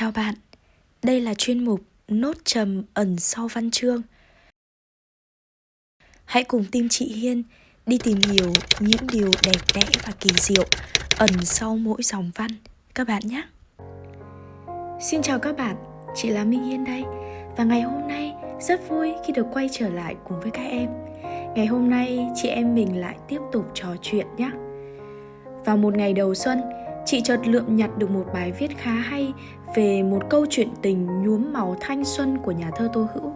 Chào bạn, đây là chuyên mục Nốt trầm ẩn sau văn chương. Hãy cùng tim chị Hiên đi tìm hiểu những điều đẹp đẽ và kỳ diệu ẩn sau mỗi dòng văn các bạn nhé. Xin chào các bạn, chị là Minh Hiên đây và ngày hôm nay rất vui khi được quay trở lại cùng với các em. Ngày hôm nay chị em mình lại tiếp tục trò chuyện nhé. Vào một ngày đầu xuân, chị chợt lượm nhặt được một bài viết khá hay về một câu chuyện tình nhuốm màu thanh xuân của nhà thơ Tô Hữu.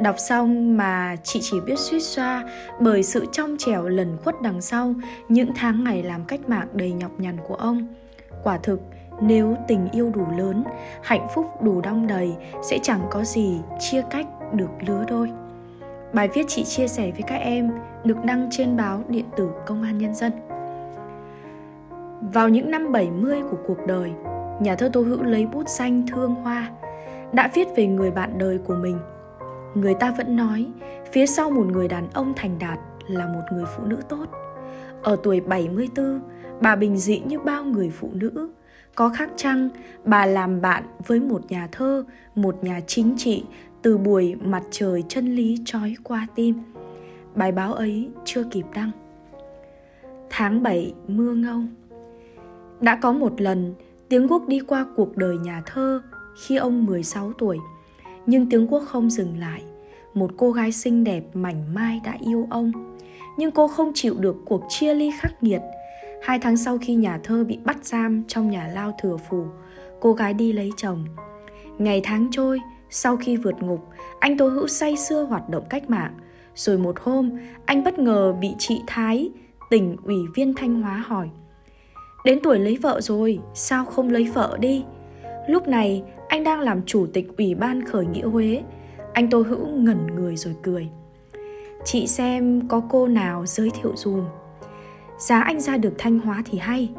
Đọc xong mà chị chỉ biết suýt xoa bởi sự trong trẻo lần khuất đằng sau những tháng ngày làm cách mạng đầy nhọc nhằn của ông. Quả thực, nếu tình yêu đủ lớn, hạnh phúc đủ đong đầy sẽ chẳng có gì chia cách được lứa đôi. Bài viết chị chia sẻ với các em được đăng trên báo điện tử Công an Nhân dân. Vào những năm 70 của cuộc đời, nhà thơ Tô Hữu lấy bút xanh thương hoa, đã viết về người bạn đời của mình. Người ta vẫn nói, phía sau một người đàn ông thành đạt là một người phụ nữ tốt. Ở tuổi 74, bà bình dị như bao người phụ nữ. Có khác chăng, bà làm bạn với một nhà thơ, một nhà chính trị từ buổi mặt trời chân lý trói qua tim. Bài báo ấy chưa kịp đăng. Tháng 7 mưa ngâu đã có một lần, Tiếng Quốc đi qua cuộc đời nhà thơ khi ông 16 tuổi. Nhưng Tiếng Quốc không dừng lại. Một cô gái xinh đẹp mảnh mai đã yêu ông. Nhưng cô không chịu được cuộc chia ly khắc nghiệt. Hai tháng sau khi nhà thơ bị bắt giam trong nhà lao thừa phù, cô gái đi lấy chồng. Ngày tháng trôi, sau khi vượt ngục, anh Tô Hữu say sưa hoạt động cách mạng. Rồi một hôm, anh bất ngờ bị chị Thái, tỉnh ủy viên Thanh Hóa hỏi – Đến tuổi lấy vợ rồi, sao không lấy vợ đi? Lúc này, anh đang làm chủ tịch Ủy ban khởi nghĩa Huế. Anh Tô Hữu ngẩn người rồi cười. Chị xem có cô nào giới thiệu dùm. Giá anh ra được Thanh Hóa thì hay.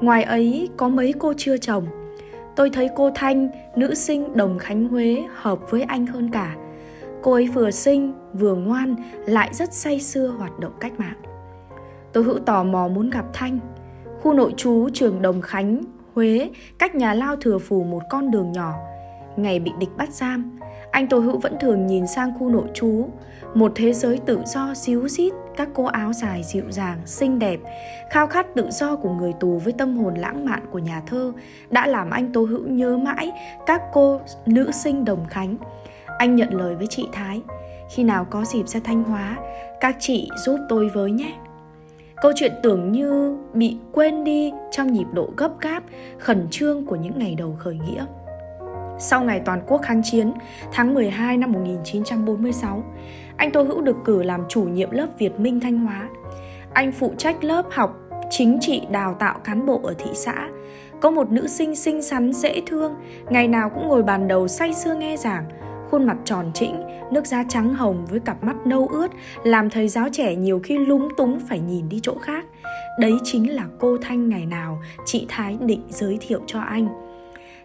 Ngoài ấy có mấy cô chưa chồng. Tôi thấy cô Thanh, nữ sinh Đồng Khánh Huế hợp với anh hơn cả. Cô ấy vừa xinh, vừa ngoan, lại rất say sưa hoạt động cách mạng. Tôi hữu tò mò muốn gặp Thanh, Khu nội trú trường Đồng Khánh, Huế, cách nhà lao thừa phù một con đường nhỏ. Ngày bị địch bắt giam, anh Tô Hữu vẫn thường nhìn sang khu nội trú, một thế giới tự do xíu xít, các cô áo dài dịu dàng, xinh đẹp, khao khát tự do của người tù với tâm hồn lãng mạn của nhà thơ đã làm anh Tô Hữu nhớ mãi các cô nữ sinh Đồng Khánh. Anh nhận lời với chị Thái, khi nào có dịp ra Thanh Hóa, các chị giúp tôi với nhé. Câu chuyện tưởng như bị quên đi trong nhịp độ gấp gáp, khẩn trương của những ngày đầu khởi nghĩa. Sau ngày toàn quốc kháng chiến, tháng 12 năm 1946, anh Tô Hữu được cử làm chủ nhiệm lớp Việt Minh Thanh Hóa. Anh phụ trách lớp học chính trị đào tạo cán bộ ở thị xã. Có một nữ sinh xinh xắn dễ thương, ngày nào cũng ngồi bàn đầu say sưa nghe giảng, khuôn mặt tròn trĩnh, nước da trắng hồng với cặp mắt nâu ướt, làm thầy giáo trẻ nhiều khi lúng túng phải nhìn đi chỗ khác. Đấy chính là cô Thanh ngày nào chị Thái định giới thiệu cho anh.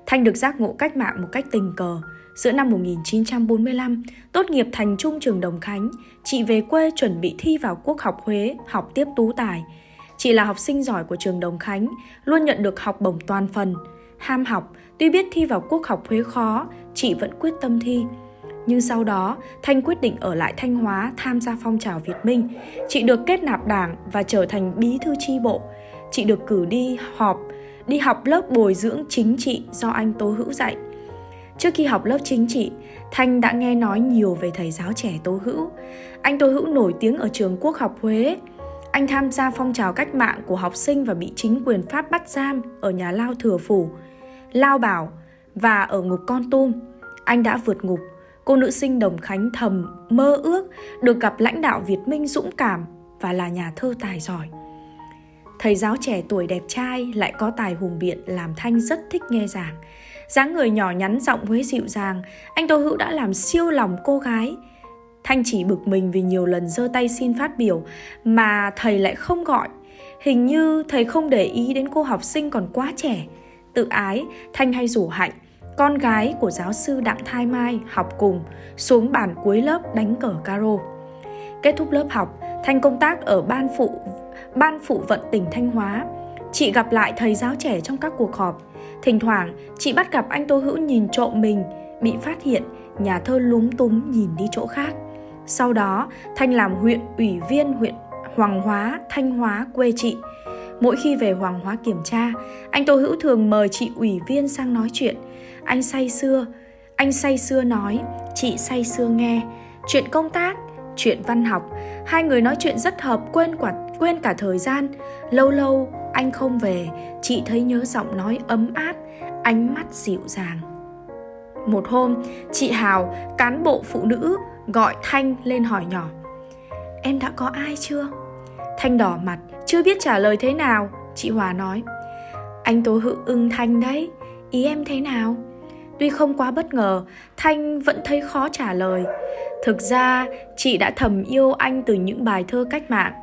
Thanh được giác ngộ cách mạng một cách tình cờ. Giữa năm 1945, tốt nghiệp thành trung trường Đồng Khánh, chị về quê chuẩn bị thi vào Quốc học Huế, học tiếp tú tài. Chị là học sinh giỏi của trường Đồng Khánh, luôn nhận được học bổng toàn phần. Ham học, tuy biết thi vào Quốc học Huế khó, chị vẫn quyết tâm thi. Nhưng sau đó, Thanh quyết định ở lại Thanh Hóa tham gia phong trào Việt Minh. Chị được kết nạp đảng và trở thành bí thư tri bộ. Chị được cử đi họp, đi học lớp bồi dưỡng chính trị do anh Tô Hữu dạy. Trước khi học lớp chính trị, Thanh đã nghe nói nhiều về thầy giáo trẻ Tô Hữu. Anh Tô Hữu nổi tiếng ở trường Quốc học Huế. Anh tham gia phong trào cách mạng của học sinh và bị chính quyền Pháp bắt giam ở nhà Lao Thừa Phủ. Lao Bảo và ở ngục Con Tum, anh đã vượt ngục. Cô nữ sinh Đồng Khánh thầm mơ ước được gặp lãnh đạo Việt Minh dũng cảm và là nhà thơ tài giỏi. Thầy giáo trẻ tuổi đẹp trai lại có tài hùng biện làm Thanh rất thích nghe giảng. dáng người nhỏ nhắn giọng Huế dịu dàng, anh Tô Hữu đã làm siêu lòng cô gái. Thanh chỉ bực mình vì nhiều lần giơ tay xin phát biểu mà thầy lại không gọi. Hình như thầy không để ý đến cô học sinh còn quá trẻ. Tự ái, Thanh hay rủ Hạnh, con gái của giáo sư Đặng Thai Mai học cùng, xuống bàn cuối lớp đánh cờ caro. Kết thúc lớp học, Thanh công tác ở ban phụ ban phụ vận tỉnh Thanh Hóa. Chị gặp lại thầy giáo trẻ trong các cuộc họp. Thỉnh thoảng, chị bắt gặp anh Tô Hữu nhìn trộm mình, bị phát hiện, nhà thơ lúng túng nhìn đi chỗ khác. Sau đó, Thanh làm huyện ủy viên huyện Hoàng Hóa, Thanh Hóa quê chị. Mỗi khi về Hoàng Hóa kiểm tra, anh Tô Hữu thường mời chị ủy viên sang nói chuyện. Anh say xưa, anh say xưa nói, chị say xưa nghe. Chuyện công tác, chuyện văn học, hai người nói chuyện rất hợp quên quả quên cả thời gian. Lâu lâu anh không về, chị thấy nhớ giọng nói ấm áp, ánh mắt dịu dàng. Một hôm, chị Hào, cán bộ phụ nữ, gọi Thanh lên hỏi nhỏ. Em đã có ai chưa? Thanh đỏ mặt, chưa biết trả lời thế nào. Chị Hòa nói, anh Tố Hữu ưng Thanh đấy, ý em thế nào? Tuy không quá bất ngờ, Thanh vẫn thấy khó trả lời. Thực ra, chị đã thầm yêu anh từ những bài thơ cách mạng.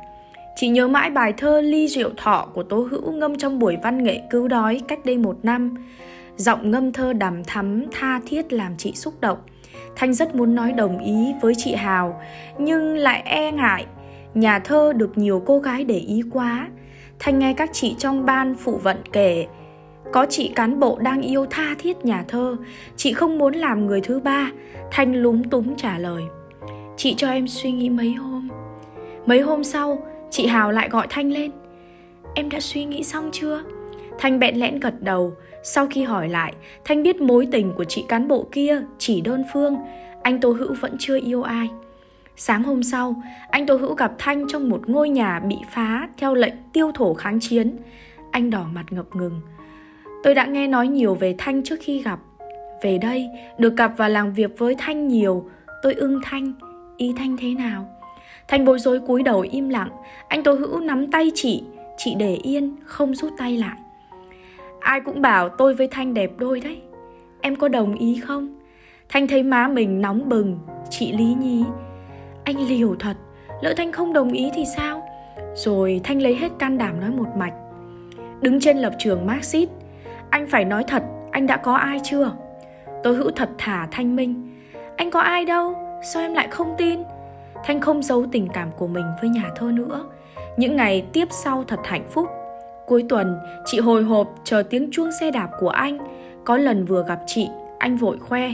Chị nhớ mãi bài thơ Ly Rượu Thọ của Tố Hữu ngâm trong buổi văn nghệ cứu đói cách đây một năm. Giọng ngâm thơ đằm thắm, tha thiết làm chị xúc động. Thanh rất muốn nói đồng ý với chị Hào, nhưng lại e ngại. Nhà thơ được nhiều cô gái để ý quá. Thanh nghe các chị trong ban phụ vận kể, có chị cán bộ đang yêu tha thiết nhà thơ, chị không muốn làm người thứ ba. Thanh lúng túng trả lời. Chị cho em suy nghĩ mấy hôm. Mấy hôm sau, chị Hào lại gọi Thanh lên. Em đã suy nghĩ xong chưa? Thanh bẹn lẽn gật đầu, sau khi hỏi lại, Thanh biết mối tình của chị cán bộ kia chỉ đơn phương, anh Tô Hữu vẫn chưa yêu ai. Sáng hôm sau, anh Tô Hữu gặp Thanh trong một ngôi nhà bị phá theo lệnh tiêu thổ kháng chiến. Anh đỏ mặt ngập ngừng. Tôi đã nghe nói nhiều về Thanh trước khi gặp. Về đây, được gặp và làm việc với Thanh nhiều, tôi ưng Thanh. Ý Thanh thế nào? Thanh bối rối cúi đầu im lặng, anh Tô Hữu nắm tay chị, chị để yên, không rút tay lại. Ai cũng bảo tôi với Thanh đẹp đôi đấy Em có đồng ý không? Thanh thấy má mình nóng bừng Chị Lý nhí. Anh liều thật Lỡ Thanh không đồng ý thì sao? Rồi Thanh lấy hết can đảm nói một mạch Đứng trên lập trường Marxist Anh phải nói thật Anh đã có ai chưa? Tôi hữu thật thả Thanh Minh Anh có ai đâu Sao em lại không tin? Thanh không giấu tình cảm của mình với nhà thơ nữa Những ngày tiếp sau thật hạnh phúc Cuối tuần, chị hồi hộp chờ tiếng chuông xe đạp của anh. Có lần vừa gặp chị, anh vội khoe.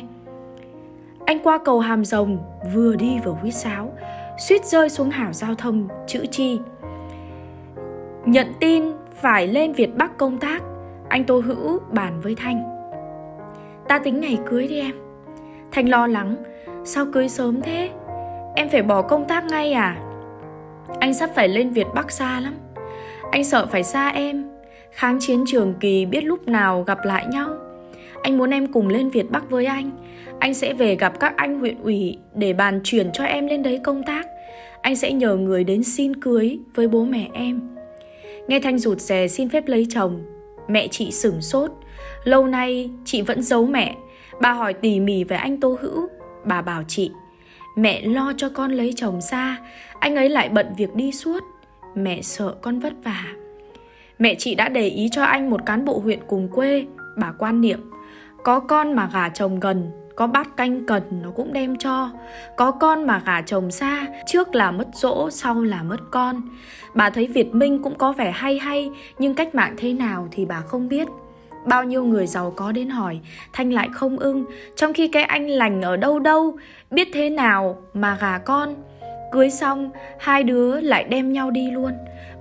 Anh qua cầu Hàm Rồng, vừa đi vừa huýt sáo, suýt rơi xuống hảo giao thông, chữ chi. Nhận tin phải lên Việt Bắc công tác, anh Tô Hữu bàn với Thanh. Ta tính ngày cưới đi em. Thanh lo lắng, sao cưới sớm thế? Em phải bỏ công tác ngay à? Anh sắp phải lên Việt Bắc xa lắm. Anh sợ phải xa em Kháng chiến trường kỳ biết lúc nào gặp lại nhau Anh muốn em cùng lên Việt Bắc với anh anh sẽ về gặp các anh huyện ủy Để bàn chuyển cho em lên đấy công tác. Anh sẽ nhờ người đến xin cưới với bố mẹ em. Nghe Thanh rụt rè xin phép lấy chồng, Mẹ chị sửng sốt. Lâu nay chị vẫn giấu mẹ. Bà hỏi tỉ mỉ về anh Tô Hữu. Bà bảo chị, Mẹ lo cho con lấy chồng xa, Anh ấy lại bận việc đi suốt. Mẹ sợ con vất vả. Mẹ chị đã để ý cho anh một cán bộ huyện cùng quê, Bà quan niệm, Có con mà gả chồng gần có bát canh cần nó cũng đem cho Có con mà gả chồng xa Trước là mất dỗ sau là mất con Bà thấy Việt Minh cũng có vẻ hay hay Nhưng cách mạng thế nào thì bà không biết Bao nhiêu người giàu có đến hỏi Thanh lại không ưng Trong khi cái anh lành ở đâu đâu Biết thế nào mà gả con Cưới xong, hai đứa lại đem nhau đi luôn.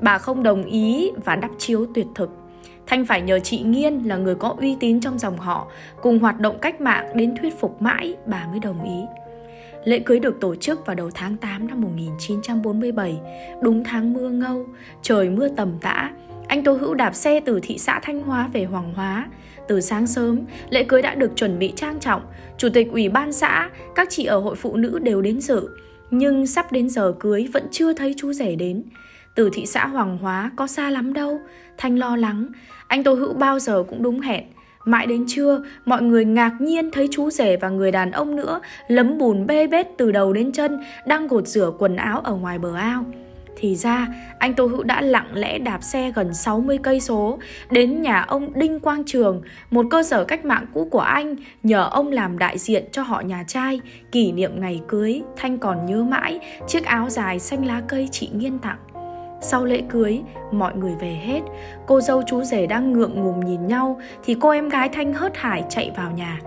Bà không đồng ý và đắp chiếu tuyệt thực. Thanh phải nhờ chị Nghiên là người có uy tín trong dòng họ, cùng hoạt động cách mạng đến thuyết phục mãi bà mới đồng ý. Lễ cưới được tổ chức vào đầu tháng 8 năm 1947, đúng tháng mưa ngâu, trời mưa tầm tã. Anh Tô Hữu đạp xe từ thị xã Thanh Hóa về Hoàng Hóa. Từ sáng sớm, lễ cưới đã được chuẩn bị trang trọng. Chủ tịch ủy ban xã, các chị ở hội phụ nữ đều đến dự. Nhưng sắp đến giờ cưới vẫn chưa thấy chú rể đến Từ thị xã Hoàng Hóa có xa lắm đâu Thanh lo lắng anh Tô Hữu bao giờ cũng đúng hẹn Mãi đến trưa, mọi người ngạc nhiên thấy chú rể và người đàn ông nữa lấm bùn bê bết từ đầu đến chân đang gột rửa quần áo ở ngoài bờ ao. Thì ra, anh Tô Hữu đã lặng lẽ đạp xe gần 60 cây số đến nhà ông Đinh Quang Trường, một cơ sở cách mạng cũ của anh, nhờ ông làm đại diện cho họ nhà trai. Kỷ niệm ngày cưới, Thanh còn nhớ mãi chiếc áo dài xanh lá cây chị Nghiên tặng. Sau lễ cưới, mọi người về hết. Cô dâu chú rể đang ngượng ngùng nhìn nhau thì cô em gái Thanh hớt hải chạy vào nhà.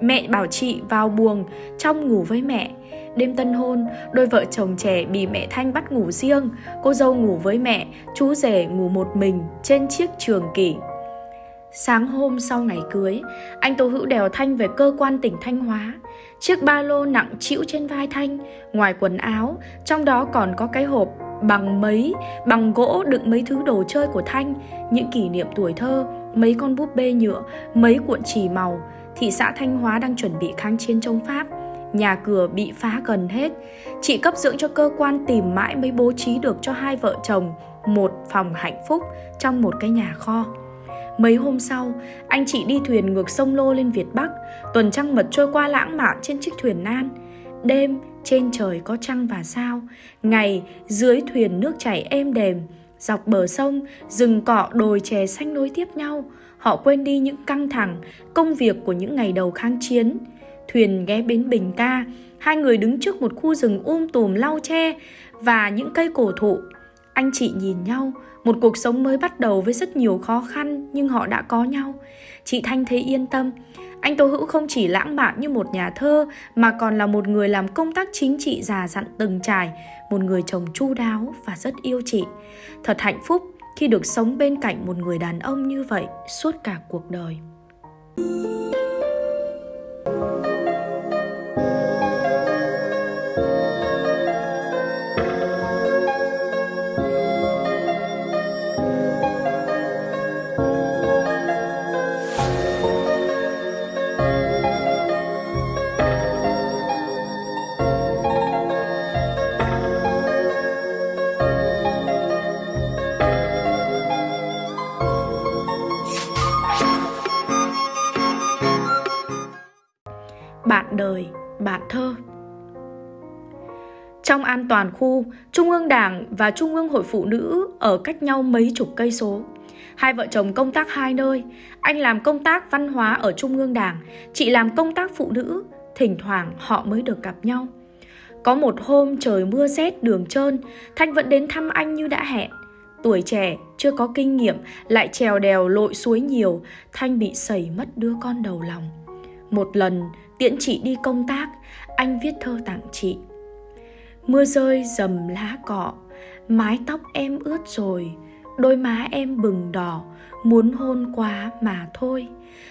Mẹ bảo chị vào buồng, trong ngủ với mẹ. Đêm tân hôn, đôi vợ chồng trẻ bị mẹ Thanh bắt ngủ riêng. Cô dâu ngủ với mẹ, chú rể ngủ một mình trên chiếc trường kỷ. Sáng hôm sau ngày cưới, anh Tô Hữu đèo Thanh về cơ quan tỉnh Thanh Hóa. Chiếc ba lô nặng chịu trên vai Thanh, ngoài quần áo, trong đó còn có cái hộp bằng mấy, bằng gỗ đựng mấy thứ đồ chơi của Thanh, những kỷ niệm tuổi thơ, mấy con búp bê nhựa, mấy cuộn chỉ màu. Thị xã Thanh Hóa đang chuẩn bị kháng chiến chống Pháp. Nhà cửa bị phá gần hết. Chị cấp dưỡng cho cơ quan tìm mãi mới bố trí được cho hai vợ chồng một phòng hạnh phúc trong một cái nhà kho. Mấy hôm sau, anh chị đi thuyền ngược sông Lô lên Việt Bắc, tuần trăng mật trôi qua lãng mạn trên chiếc thuyền nan. Đêm, trên trời có trăng và sao, ngày dưới thuyền nước chảy êm đềm, dọc bờ sông, rừng cọ đồi chè xanh nối tiếp nhau. Họ quên đi những căng thẳng, công việc của những ngày đầu kháng chiến. Thuyền ghé bến Bình Ca, hai người đứng trước một khu rừng um tùm lau tre và những cây cổ thụ. Anh chị nhìn nhau, một cuộc sống mới bắt đầu với rất nhiều khó khăn nhưng họ đã có nhau. Chị Thanh thấy yên tâm. Anh Tô Hữu không chỉ lãng mạn như một nhà thơ mà còn là một người làm công tác chính trị già dặn từng trải, một người chồng chu đáo và rất yêu chị. Thật hạnh phúc khi được sống bên cạnh một người đàn ông như vậy suốt cả cuộc đời. Trong an toàn khu, Trung ương Đảng và Trung ương Hội Phụ Nữ ở cách nhau mấy chục cây số. Hai vợ chồng công tác hai nơi, anh làm công tác văn hóa ở Trung ương Đảng, chị làm công tác phụ nữ, thỉnh thoảng họ mới được gặp nhau. Có một hôm trời mưa rét đường trơn, Thanh vẫn đến thăm anh như đã hẹn. Tuổi trẻ, chưa có kinh nghiệm, lại trèo đèo lội suối nhiều, Thanh bị sẩy mất đứa con đầu lòng. Một lần, tiễn chị đi công tác, anh viết thơ tặng chị. Mưa rơi dầm lá cọ, mái tóc em ướt rồi, đôi má em bừng đỏ, muốn hôn quá mà thôi.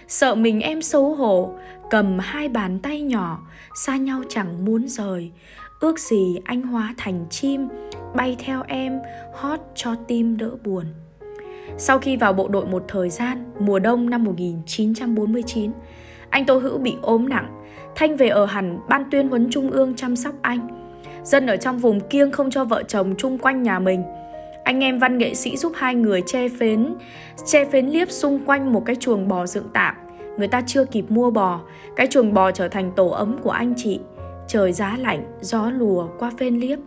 Sợ mình em xấu hổ, cầm hai bàn tay nhỏ, xa nhau chẳng muốn rời. Ước gì anh hóa thành chim, bay theo em, hót cho tim đỡ buồn. Sau khi vào bộ đội một thời gian, mùa đông năm 1949, anh Tô Hữu bị ốm nặng, Thanh về ở hẳn ban tuyên huấn trung ương chăm sóc anh. Dân ở trong vùng kiêng không cho vợ chồng chung quanh nhà mình. Anh em văn nghệ sĩ giúp hai người che phến, che phến liếp xung quanh một cái chuồng bò dựng tạm. Người ta chưa kịp mua bò, cái chuồng bò trở thành tổ ấm của anh chị. Trời giá lạnh, gió lùa qua phên liếp.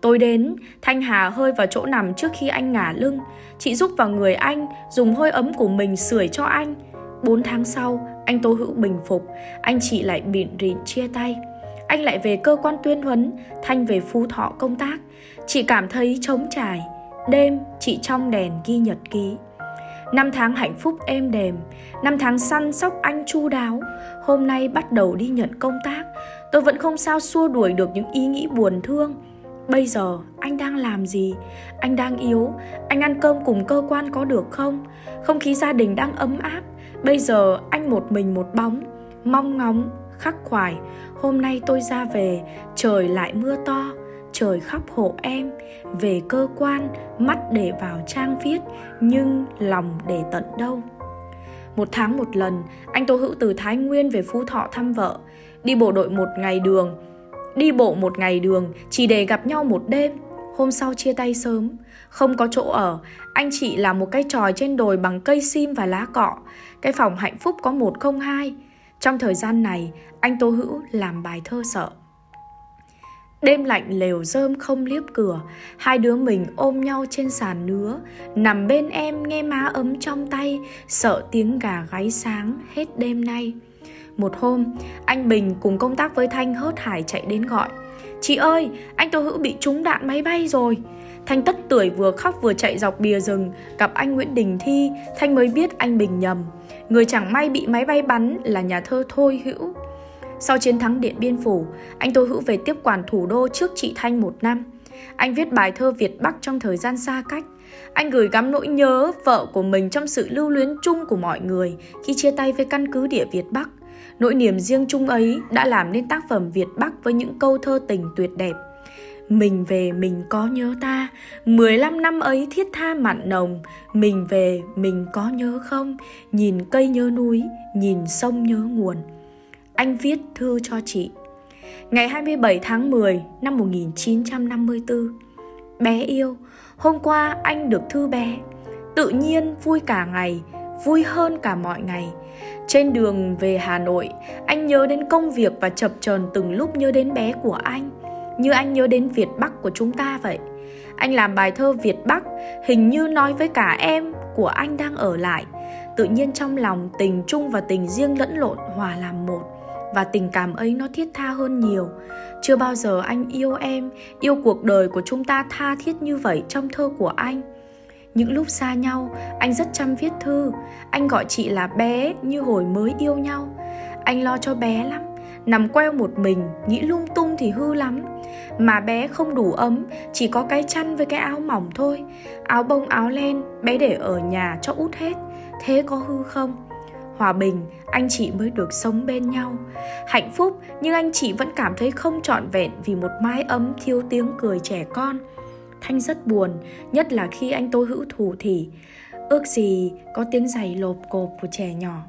Tôi đến, Thanh Hà hơi vào chỗ nằm trước khi anh ngả lưng. Chị giúp vào người anh, dùng hơi ấm của mình sưởi cho anh. 4 tháng sau, anh Tô Hữu bình phục, anh chị lại bịn rịn chia tay. Anh lại về cơ quan tuyên huấn, Thanh về Phú Thọ công tác. Chị cảm thấy trống trải. Đêm, chị trong đèn ghi nhật ký. Năm tháng hạnh phúc êm đềm, năm tháng săn sóc anh chu đáo. Hôm nay bắt đầu đi nhận công tác, tôi vẫn không sao xua đuổi được những ý nghĩ buồn thương. Bây giờ anh đang làm gì? Anh đang yếu, anh ăn cơm cùng cơ quan có được không? Không khí gia đình đang ấm áp, Bây giờ anh một mình một bóng Mong ngóng, khắc khoải Hôm nay tôi ra về Trời lại mưa to Trời khóc hộ em. Về cơ quan Mắt để vào trang viết Nhưng lòng để tận đâu. Một tháng một lần Anh Tô Hữu từ Thái Nguyên về Phú Thọ thăm vợ. Đi bộ đội một ngày đường Đi bộ một ngày đường Chỉ để gặp nhau một đêm. Hôm sau chia tay sớm Không có chỗ ở. Anh chị làm một cái tròi trên đồi bằng cây sim và lá cọ. Cái phòng hạnh phúc có 102. Trong thời gian này, anh Tô Hữu làm bài thơ sợ. Đêm lạnh lều rơm không liếp cửa Hai đứa mình ôm nhau trên sàn nứa Nằm bên em nghe má ấm trong tay Sợ tiếng gà gáy sáng hết đêm nay Một hôm, anh Bình cùng công tác với Thanh hớt hải chạy đến gọi Chị ơi, anh Tô Hữu bị trúng đạn máy bay rồi Thanh tất tuổi vừa khóc vừa chạy dọc bìa rừng, gặp anh Nguyễn Đình Thi, Thanh mới biết anh Bình nhầm. Người chẳng may bị máy bay bắn là nhà thơ Thôi Hữu. Sau chiến thắng Điện Biên Phủ, anh Tô Hữu về tiếp quản thủ đô trước chị Thanh một năm. Anh viết bài thơ Việt Bắc trong thời gian xa cách. Anh gửi gắm nỗi nhớ vợ của mình trong sự lưu luyến chung của mọi người khi chia tay với căn cứ địa Việt Bắc. Nỗi niềm riêng chung ấy đã làm nên tác phẩm Việt Bắc với những câu thơ tình tuyệt đẹp. Mình về mình có nhớ ta 15 năm ấy thiết tha mặn nồng Mình về mình có nhớ không Nhìn cây nhớ núi Nhìn sông nhớ nguồn anh viết thư cho chị. Ngày 27 tháng 10 năm 1954 Bé yêu, Hôm qua anh được thư bé. Tự nhiên vui cả ngày, Vui hơn cả mọi ngày. Trên đường về Hà Nội, Anh nhớ đến công việc và chập chờn từng lúc nhớ đến bé của anh, Như anh nhớ đến Việt Bắc của chúng ta vậy. Anh làm bài thơ Việt Bắc, Hình như nói với cả em của anh đang ở lại. Tự nhiên trong lòng tình chung và tình riêng lẫn lộn hòa làm một và tình cảm ấy nó thiết tha hơn nhiều. Chưa bao giờ anh yêu em, yêu cuộc đời của chúng ta tha thiết như vậy trong thơ của anh. Những lúc xa nhau, anh rất chăm viết thư. Anh gọi chị là bé như hồi mới yêu nhau. Anh lo cho bé lắm, nằm queo một mình, nghĩ lung tung thì hư lắm. Mà bé không đủ ấm, chỉ có cái chăn với cái áo mỏng thôi. Áo bông áo len, bé để ở nhà cho út hết. Thế có hư không? Hòa bình anh chị mới được sống bên nhau. Hạnh phúc nhưng anh chị vẫn cảm thấy không trọn vẹn vì một mái ấm thiếu tiếng cười trẻ con. Thanh rất buồn nhất là khi anh tôi hữu thủ thì ước gì có tiếng giày lộp cộp của trẻ nhỏ.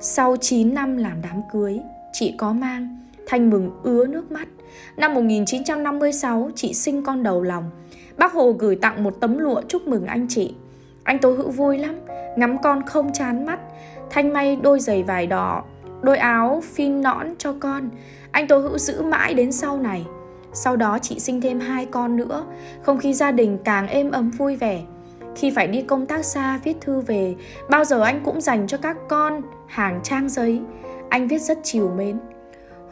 Sau 9 năm làm đám cưới chị có mang thanh mừng ứa nước mắt. Năm 1956 chị sinh con đầu lòng. Bác hồ gửi tặng một tấm lụa chúc mừng anh chị. Anh Tố Hữu vui lắm, ngắm con không chán mắt. Thanh may đôi giày vải đỏ, đôi áo phin nõn cho con. Anh Tố Hữu giữ mãi đến sau này. Sau đó chị sinh thêm hai con nữa, không khí gia đình càng êm ấm vui vẻ. Khi phải đi công tác xa viết thư về, bao giờ anh cũng dành cho các con hàng trang giấy. Anh viết rất chiều mến.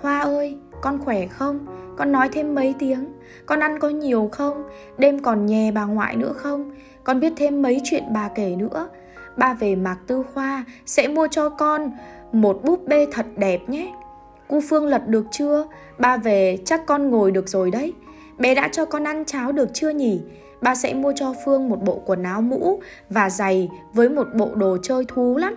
Hoa ơi, con khỏe không? Con nói thêm mấy tiếng. Con ăn có nhiều không? Đêm còn nhè bà ngoại nữa không? Con biết thêm mấy chuyện bà kể nữa. Ba về Mạc Tư Khoa sẽ mua cho con một búp bê thật đẹp nhé. Cu Phương lật được chưa? Ba về chắc con ngồi được rồi đấy. Bé đã cho con ăn cháo được chưa nhỉ? Ba sẽ mua cho Phương một bộ quần áo mũ và giày với một bộ đồ chơi thú lắm.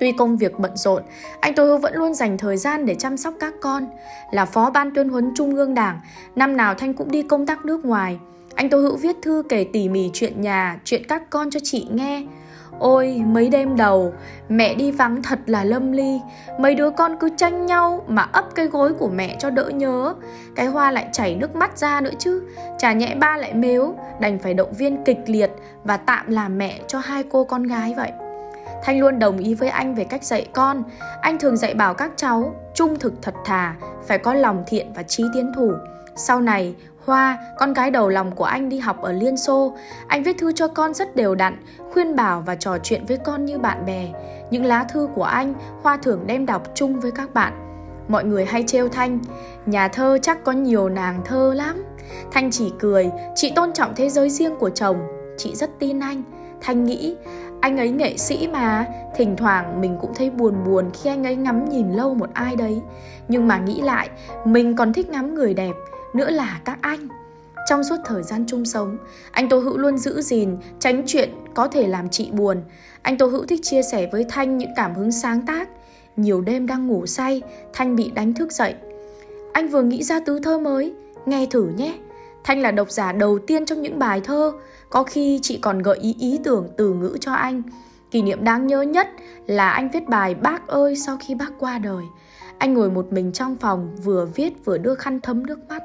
Tuy công việc bận rộn, anh Tô Hữu vẫn luôn dành thời gian để chăm sóc các con. Là phó ban tuyên huấn Trung ương Đảng, năm nào Thanh cũng đi công tác nước ngoài. Anh Tô Hữu viết thư kể tỉ mỉ chuyện nhà, chuyện các con cho chị nghe. Ôi, mấy đêm đầu, mẹ đi vắng thật là lâm ly. Mấy đứa con cứ tranh nhau mà ấp cái gối của mẹ cho đỡ nhớ. Cái hoa lại chảy nước mắt ra nữa chứ. Chả nhẽ ba lại mếu, đành phải động viên kịch liệt Và tạm làm mẹ cho hai cô con gái vậy. Thanh luôn đồng ý với anh về cách dạy con. Anh thường dạy bảo các cháu Trung thực thật thà Phải có lòng thiện và trí tiến thủ. Sau này Hoa, con gái đầu lòng của anh đi học ở Liên Xô. Anh viết thư cho con rất đều đặn, khuyên bảo và trò chuyện với con như bạn bè. Những lá thư của anh, Hoa thường đem đọc chung với các bạn. Mọi người hay trêu Thanh, nhà thơ chắc có nhiều nàng thơ lắm. Thanh chỉ cười, chị tôn trọng thế giới riêng của chồng, chị rất tin anh. Thanh nghĩ, anh ấy nghệ sĩ mà, thỉnh thoảng mình cũng thấy buồn buồn khi anh ấy ngắm nhìn lâu một ai đấy. Nhưng mà nghĩ lại, mình còn thích ngắm người đẹp, nữa là các anh. Trong suốt thời gian chung sống, anh Tô Hữu luôn giữ gìn, tránh chuyện có thể làm chị buồn. Anh Tô Hữu thích chia sẻ với Thanh những cảm hứng sáng tác. Nhiều đêm đang ngủ say, Thanh bị đánh thức dậy. Anh vừa nghĩ ra tứ thơ mới, nghe thử nhé. Thanh là độc giả đầu tiên trong những bài thơ, có khi chị còn gợi ý ý tưởng từ ngữ cho anh. Kỷ niệm đáng nhớ nhất là anh viết bài Bác ơi sau khi bác qua đời. Anh ngồi một mình trong phòng vừa viết vừa đưa khăn thấm nước mắt.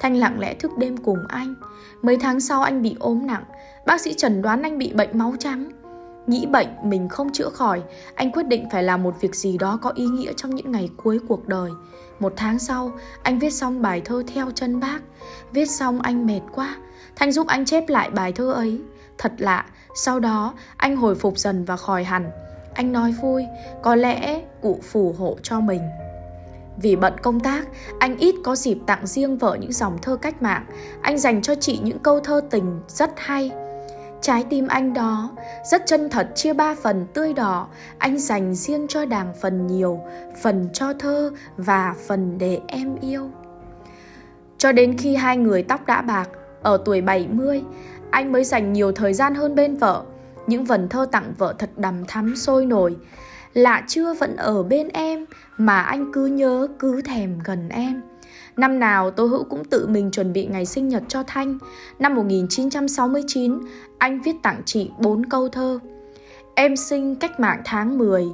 Thanh lặng lẽ thức đêm cùng anh. Mấy tháng sau anh bị ốm nặng, bác sĩ chẩn đoán anh bị bệnh máu trắng. Nghĩ bệnh mình không chữa khỏi, anh quyết định phải làm một việc gì đó có ý nghĩa trong những ngày cuối cuộc đời. Một tháng sau, anh viết xong bài thơ theo chân bác. Viết xong anh mệt quá, Thanh giúp anh chép lại bài thơ ấy. Thật lạ, sau đó anh hồi phục dần và khỏi hẳn. Anh nói vui, có lẽ cụ phù hộ cho mình. Vì bận công tác, anh ít có dịp tặng riêng vợ những dòng thơ cách mạng. Anh dành cho chị những câu thơ tình rất hay. Trái tim anh đó rất chân thật chia ba phần tươi đỏ, anh dành riêng cho đàng phần nhiều, phần cho thơ và phần để em yêu. Cho đến khi hai người tóc đã bạc, ở tuổi 70, anh mới dành nhiều thời gian hơn bên vợ. Những vần thơ tặng vợ thật đầm thắm sôi nổi. Lạ chưa vẫn ở bên em mà anh cứ nhớ cứ thèm gần em. Năm nào Tô Hữu cũng tự mình chuẩn bị ngày sinh nhật cho Thanh. Năm 1969, anh viết tặng chị bốn câu thơ. Em sinh cách mạng tháng 10,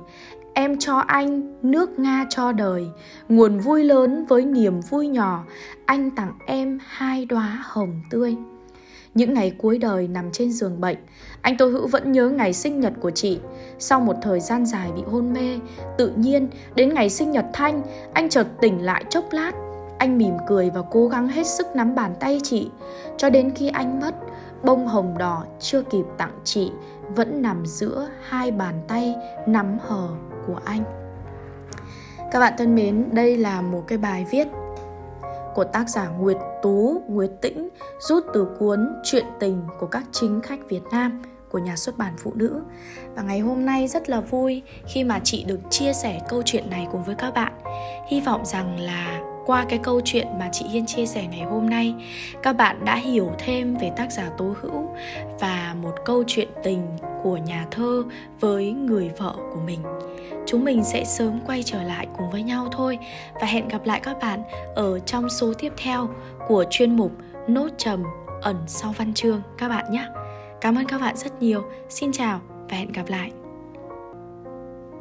em cho anh nước Nga cho đời, nguồn vui lớn với niềm vui nhỏ, anh tặng em hai đóa hồng tươi. Những ngày cuối đời nằm trên giường bệnh, anh Tô Hữu vẫn nhớ ngày sinh nhật của chị. Sau một thời gian dài bị hôn mê, tự nhiên đến ngày sinh nhật Thanh, anh chợt tỉnh lại chốc lát. Anh mỉm cười và cố gắng hết sức nắm bàn tay chị. Cho đến khi anh mất, bông hồng đỏ chưa kịp tặng chị vẫn nằm giữa hai bàn tay nắm hờ của anh. Các bạn thân mến, đây là một cái bài viết của tác giả Nguyệt Tú, Nguyệt Tĩnh rút từ cuốn Chuyện tình của các chính khách Việt Nam của nhà xuất bản Phụ Nữ. Và ngày hôm nay rất là vui khi mà chị được chia sẻ câu chuyện này cùng với các bạn. Hy vọng rằng là qua cái câu chuyện mà chị Hiên chia sẻ ngày hôm nay, các bạn đã hiểu thêm về tác giả Tố Hữu và một câu chuyện tình của nhà thơ với người vợ của mình. Chúng mình sẽ sớm quay trở lại cùng với nhau thôi và hẹn gặp lại các bạn ở trong số tiếp theo của chuyên mục Nốt trầm ẩn sau văn chương các bạn nhé. Cảm ơn các bạn rất nhiều. Xin chào và hẹn gặp lại.